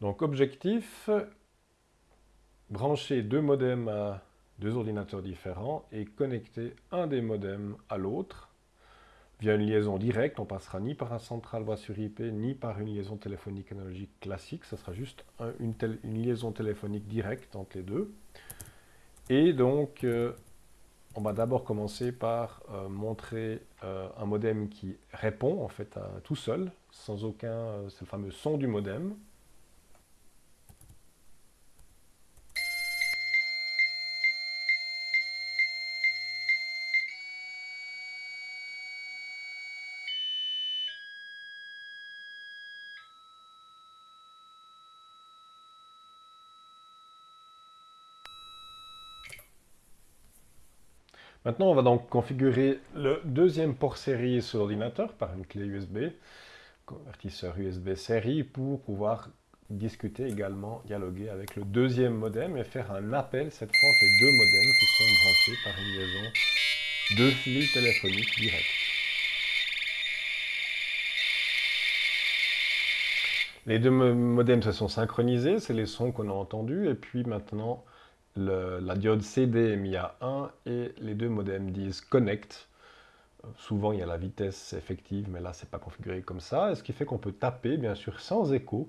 Donc objectif, brancher deux modems à deux ordinateurs différents et connecter un des modems à l'autre via une liaison directe. On passera ni par un central voix sur IP, ni par une liaison téléphonique analogique classique. Ce sera juste une, liaison téléphonique directe entre les deux. Et donc, euh, on va d'abord commencer par euh, montrer euh, un modem qui répond en fait tout seul, sans aucun, c'est le fameux son du modem. Maintenant, on va donc configurer le deuxième port série sur l'ordinateur par une clé USB, convertisseur USB série, pour pouvoir discuter également, dialoguer avec le deuxième modem et faire un appel cette fois entre les deux modems qui sont branchés par une liaison de fil téléphonique direct. Les deux modems se sont synchronisés, c'est les sons qu'on a entendus, et puis maintenant la diode CD est mise à 1 et les deux modems disent connect. Souvent, il y a la vitesse effective, mais là, c'est pas configuré comme ça. Ce qui fait qu'on peut taper, bien sûr, sans écho.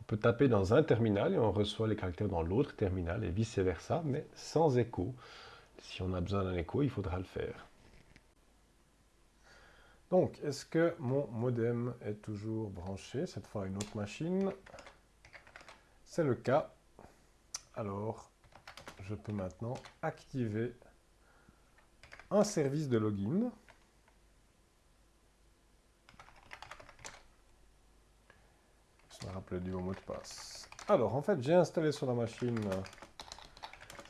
On peut taper dans un terminal et on reçoit les caractères dans l'autre terminal et vice-versa, mais sans écho. Si on a besoin d'un écho, il faudra le faire. Donc, est-ce que mon modem est toujours branché, cette fois à une autre machine C'est le cas. Alors, je peux maintenant activer un service de login. Je me rappelle du mot de passe. Alors, en fait, j'ai installé sur la machine,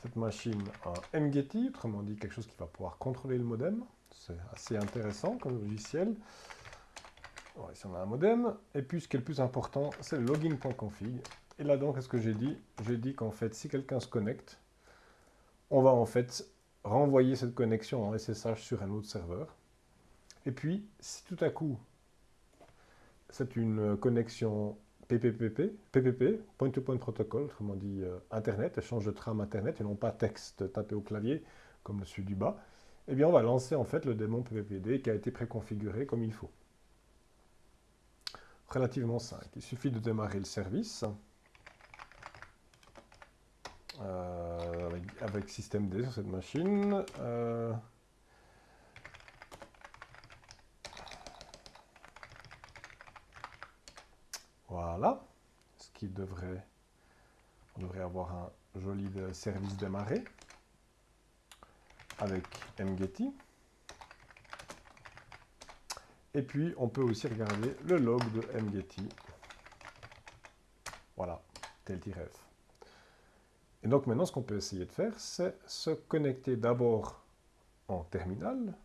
cette machine, un MGETI, autrement dit quelque chose qui va pouvoir contrôler le modem. C'est assez intéressant comme logiciel. ici, on a un modem. Et puis, ce qui est le plus important, c'est le login.config. Et là, donc, qu'est-ce que j'ai dit? J'ai dit qu'en fait, si quelqu'un se connecte, on va en fait renvoyer cette connexion en SSH sur un autre serveur. Et puis, si tout à coup, c'est une connexion PPPP, PPP, Point-to-Point Protocol, autrement dit euh, Internet, échange de trame Internet, et non pas texte tapé au clavier, comme le celui du bas, eh bien on va lancer en fait le démon PPPD qui a été préconfiguré comme il faut. Relativement simple. Il suffit de démarrer le service. Euh, avec, système D sur cette machine. Euh, voilà. Ce qui devrait... On devrait avoir un joli service démarré avec mgetty. Et puis, on peut aussi regarder le log de mgetty. Voilà, tel F. Et donc maintenant, ce qu'on peut essayer de faire, c'est se connecter d'abord en terminal,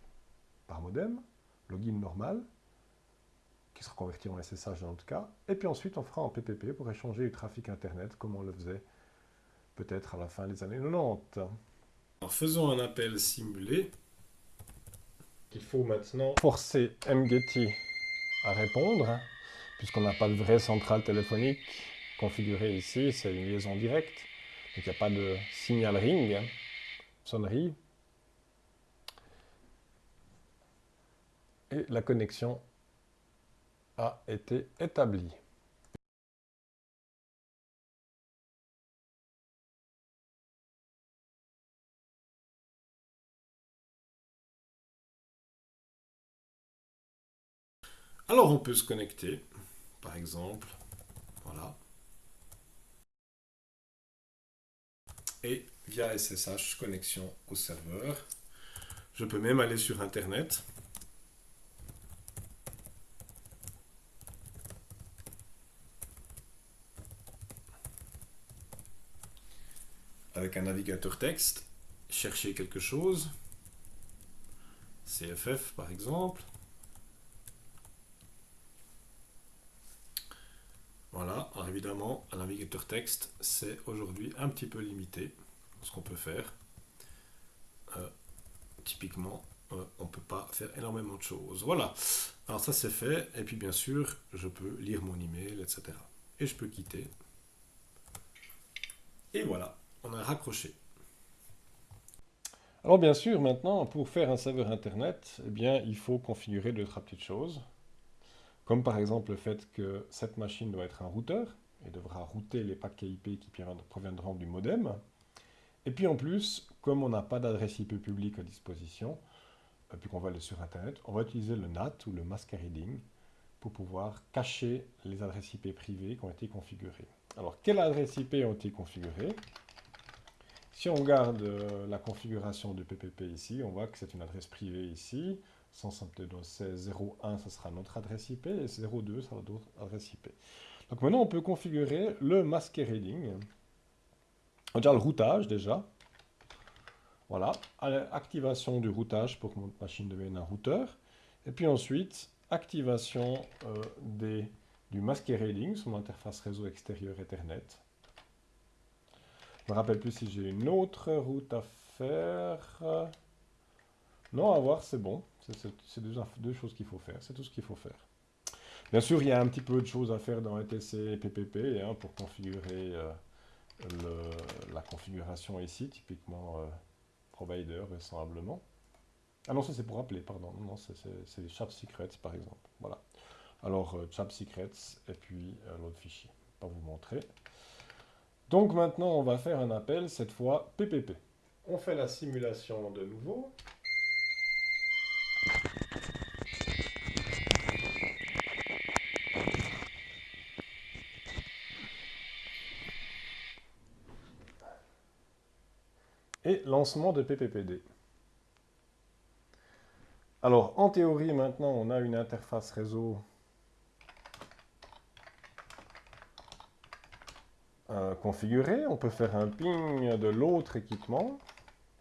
par modem, login normal, qui sera converti en SSH dans notre cas, et puis ensuite on fera en PPP pour échanger du trafic Internet, comme on le faisait peut-être à la fin des années 90. En faisant un appel simulé, il faut maintenant forcer MGETI à répondre, puisqu'on n'a pas de vraie centrale téléphonique configurée ici, c'est une liaison directe. Donc il n'y a pas de signal ring, hein, sonnerie. Et la connexion a été établie. Alors on peut se connecter, par exemple, voilà. Et via SSH connexion au serveur. Je peux même aller sur Internet. Avec un navigateur texte, chercher quelque chose, CFF par exemple. Voilà, alors évidemment, un navigateur texte, c'est aujourd'hui un petit peu limité ce qu'on peut faire. Euh, typiquement, euh, on ne peut pas faire énormément de choses. Voilà, alors ça c'est fait, et puis bien sûr, je peux lire mon email, etc. Et je peux quitter Et voilà, on a raccroché. Alors bien sûr, maintenant, pour faire un serveur Internet, eh bien, il faut configurer deux, trois petites choses. Comme par exemple le fait que cette machine doit être un routeur et devra router les paquets IP qui proviendront du modem. Et puis en plus, comme on n'a pas d'adresse IP publique à disposition, euh, puis qu'on va aller sur Internet, on va utiliser le NAT ou le masquerading pour pouvoir cacher les adresses IP privées qui ont été configurées. Alors, quelles adresses IP ont été configurées? Si on regarde euh, la configuration du PPP ici, on voit que c'est une adresse privée ici. 172.16.01, ce sera notre adresse IP, et 02 sera d'autres adresses IP. Donc maintenant, on peut configurer le masquerading. On dire le routage déjà. Voilà, activation du routage pour que mon machine devienne un routeur. Et puis ensuite, activation euh, des, du masquerading sur mon interface réseau extérieur Ethernet. Je ne me rappelle plus si j'ai une autre route à faire. Non, à voir, c'est bon. C'est deux, choses qu'il faut faire. C'est tout ce qu'il faut faire. Bien sûr, il y a un petit peu de choses à faire dans ETC et PPP hein, pour configurer euh, la configuration ici, typiquement euh, provider, vraisemblablement. Ah non, ça c'est pour appeler, pardon. Non, c'est chat secrets, par exemple. Voilà. Alors, euh, chat secrets, et puis l'autre fichier. Pas vous montrer. Donc maintenant, on va faire un appel, cette fois PPP. On fait la simulation de nouveau. Et lancement de PPPD. Alors, en théorie, maintenant, on a une interface réseau Euh, configurer. On peut faire un ping de l'autre équipement.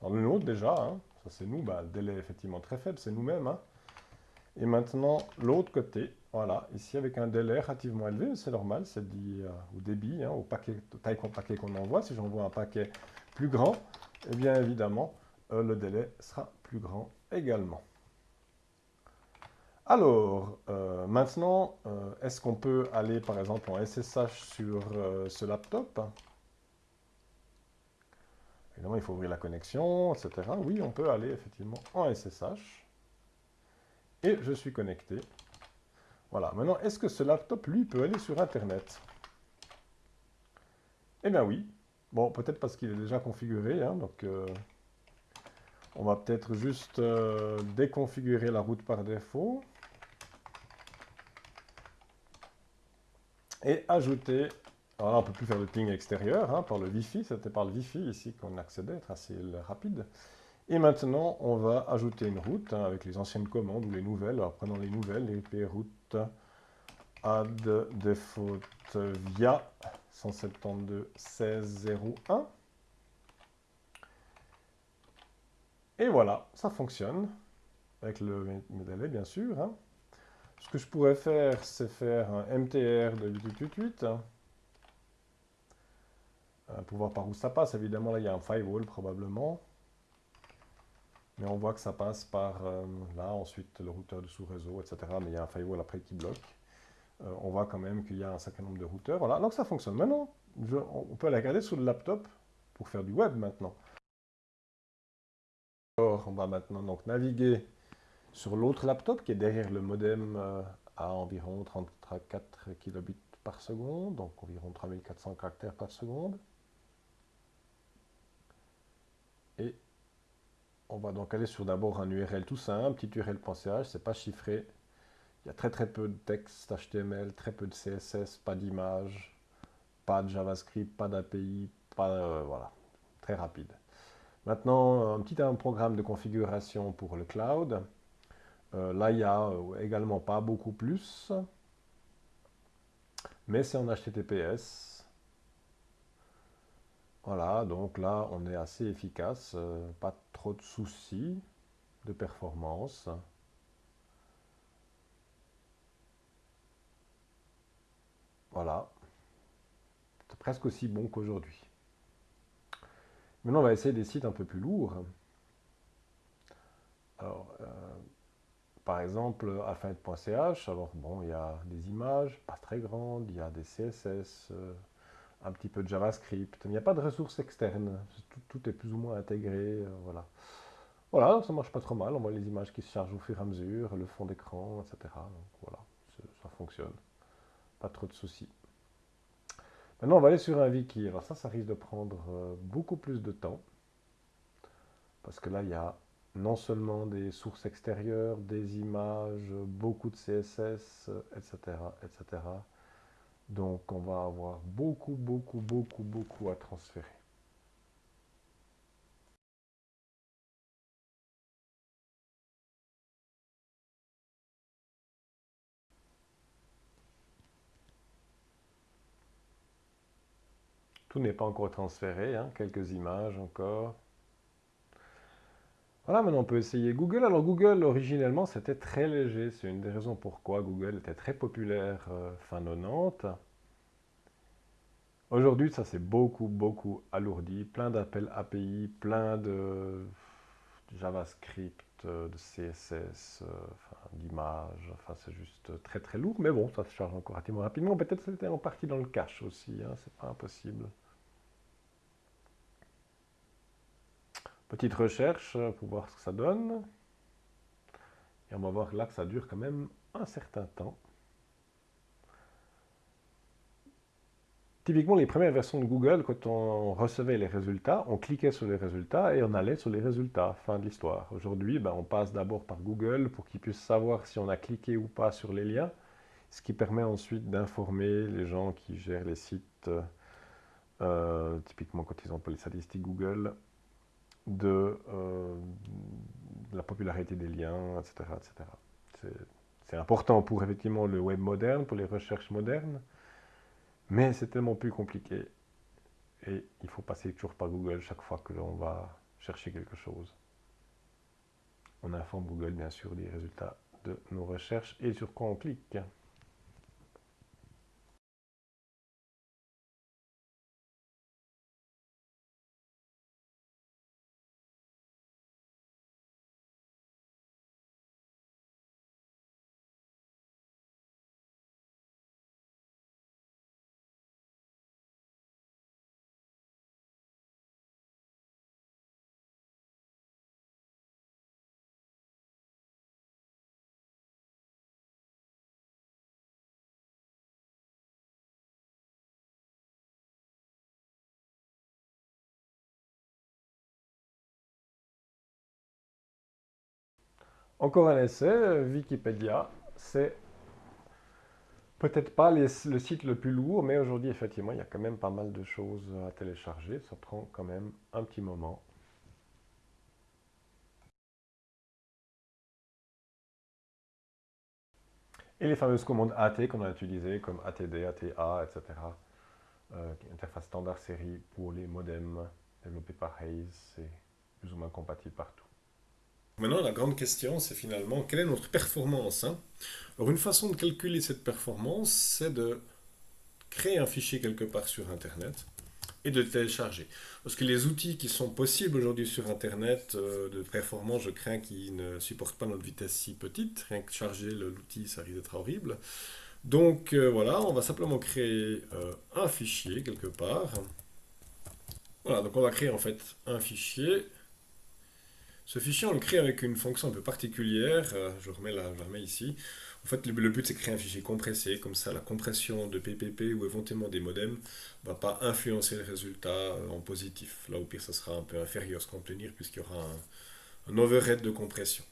Alors, le nôtre déjà, hein. ça c'est nous, bah, le délai est effectivement très faible, c'est nous-mêmes. Hein. Et maintenant, l'autre côté, voilà, ici avec un délai relativement élevé, c'est normal, c'est dit euh, au débit, hein, au paquet, taille paquet qu'on envoie. Si j'envoie un paquet plus grand, eh bien évidemment, euh, le délai sera plus grand également. Alors, euh, maintenant, euh, est-ce qu'on peut aller par exemple en SSH sur ce laptop? Évidemment, il faut ouvrir la connexion, etc. Oui, on peut aller effectivement en SSH. Et je suis connecté. Voilà. Maintenant, est-ce que ce laptop, lui, peut aller sur Internet? Eh bien oui. Bon, peut-être parce qu'il est déjà configuré. Hein, donc, on va peut-être juste déconfigurer la route par défaut. et ajouter, alors là on ne peut plus faire de ping extérieur hein, par le Wi-Fi, c'était par le Wi-Fi ici qu'on accédait, assez rapide. Et maintenant on va ajouter une route hein, avec les anciennes commandes ou les nouvelles, alors prenons les nouvelles, les route add default via 172.16.01. Et voilà, ça fonctionne, avec le délai bien sûr. Hein. Ce que je pourrais faire, c'est faire un MTR de 888. Euh, pour voir par où ça passe. Évidemment, là, il y a un firewall probablement. Mais on voit que ça passe par euh, là, ensuite le routeur de sous-réseau, etc. Mais il y a un firewall après qui bloque. Euh, on voit quand même qu'il y a un certain nombre de routeurs. Voilà, donc ça fonctionne. Maintenant, on peut la regarder sur le laptop pour faire du web maintenant. Alors, on va maintenant donc naviguer sur l'autre laptop qui est derrière le modem euh, à environ 34 kilobits par seconde, donc environ 3400 caractères par seconde. Et on va donc aller sur d'abord un URL tout simple, petit url.ch, c'est pas chiffré. Il y a très très peu de texte HTML, très peu de CSS, pas d'image, pas de JavaScript, pas d'API, euh, voilà, très rapide. Maintenant, un petit programme de configuration pour le cloud. Euh, là, il n'y a euh, également pas beaucoup plus, mais c'est en HTTPS. Voilà, donc là, on est assez efficace, pas trop de soucis de performance. Voilà, c'est presque aussi bon qu'aujourd'hui. Maintenant, on va essayer des sites un peu plus lourds. Alors, par exemple, alphabet.ch, alors bon, il y a des images, pas très grandes, il y a des CSS, euh, un petit peu de JavaScript. Il n'y a pas de ressources externes. Tout, est plus ou moins intégré. Euh, voilà. Voilà, ça marche pas trop mal. On voit les images qui se chargent au fur et à mesure, le fond d'écran, etc. Voilà, ça fonctionne. Pas trop de soucis. Maintenant, on va aller sur un wiki. Ça, ça risque de prendre euh, beaucoup plus de temps. Parce que là, il y a non seulement des sources extérieures, des images, beaucoup de CSS, etc., etc. Donc on va avoir beaucoup, beaucoup, beaucoup, beaucoup à transférer. Tout n'est pas encore transféré, hein. quelques images encore. Voilà, maintenant on peut essayer Google. Alors Google, originellement, c'était très léger. C'est une des raisons pourquoi Google était très populaire euh, fin 90. Aujourd'hui, ça s'est beaucoup, beaucoup alourdi. Plein d'appels API, plein de JavaScript, de CSS, euh, d'images. Enfin, c'est juste très, très lourd. Mais bon, ça se charge encore relativement rapidement. Peut-être que c'était en partie dans le cache aussi. Hein, c'est pas impossible. Petite recherche pour voir ce que ça donne. Et on va voir là que ça dure quand même un certain temps. Typiquement, les premières versions de Google, quand on recevait les résultats, on cliquait sur les résultats et on allait sur les résultats. Fin de l'histoire. Aujourd'hui, ben, on passe d'abord par Google pour qu'ils puissent savoir si on a cliqué ou pas sur les liens, ce qui permet ensuite d'informer les gens qui gèrent les sites, euh, typiquement quand ils ont les statistiques Google, de, euh, la popularité des liens, etc. etc. C'est important pour effectivement le web moderne, pour les recherches modernes, mais c'est tellement plus compliqué. Et il faut passer toujours par Google chaque fois que l'on va chercher quelque chose. On informe Google bien sûr des résultats de nos recherches et sur quoi on clique. Encore un essai, Wikipédia, c'est peut-être pas le site le plus lourd, mais aujourd'hui, effectivement, il y a quand même pas mal de choses à télécharger. Ça prend quand même un petit moment. Et les fameuses commandes AT qu'on a utilisées, comme ATD, ATA, etc. Euh, interface standard série pour les modems développés par Hayes, c'est plus ou moins compatible partout. Maintenant, la grande question, c'est finalement, quelle est notre performance hein? Alors, une façon de calculer cette performance, c'est de créer un fichier quelque part sur Internet et de le télécharger. Parce que les outils qui sont possibles aujourd'hui sur Internet euh, de performance, je crains qu'ils ne supportent pas notre vitesse si petite. Rien que charger l'outil, ça risque d'être horrible. Donc euh, voilà, on va simplement créer euh, un fichier quelque part. Voilà, donc on va créer en fait un fichier ce fichier, on le crée avec une fonction un peu particulière. Euh, je, remets la, je remets ici. En fait, le, but, c'est de créer un fichier compressé. Comme ça, la compression de PPP ou éventuellement des modems ne va pas influencer le résultat euh, en positif. Là, au pire, ça sera un peu inférieur ce qu'on peut tenir puisqu'il y aura un, overhead de compression.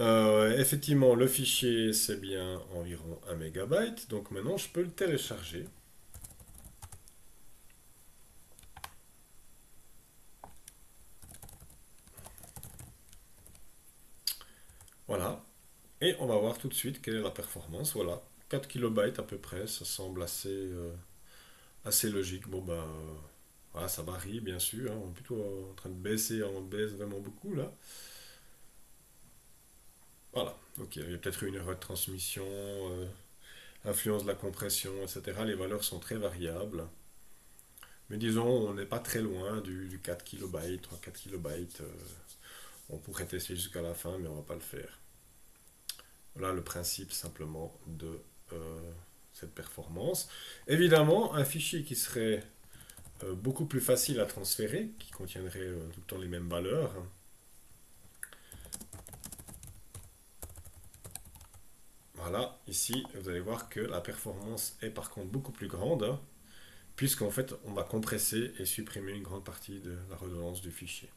Euh, effectivement, le fichier, c'est bien environ 1 MB. Donc maintenant, je peux le télécharger. Voilà. Et on va voir tout de suite quelle est la performance. Voilà, 4 KB à peu près, ça semble assez, euh, logique. Bon, bah, voilà, ça varie bien sûr. Hein. On est plutôt en train de baisser, on baisse vraiment beaucoup là. Voilà, ok, il y a peut-être une erreur de transmission, euh, influence de la compression, etc. Les valeurs sont très variables. Mais disons, on n'est pas très loin du, 4 KB, 3-4 KB. On pourrait tester jusqu'à la fin, mais on ne va pas le faire. Voilà le principe simplement de, euh, cette performance. Évidemment, un fichier qui serait euh, beaucoup plus facile à transférer, qui contiendrait euh, tout le temps les mêmes valeurs. Voilà, ici, vous allez voir que la performance est par contre beaucoup plus grande, puisqu'en fait, on va compresser et supprimer une grande partie de la redondance du fichier.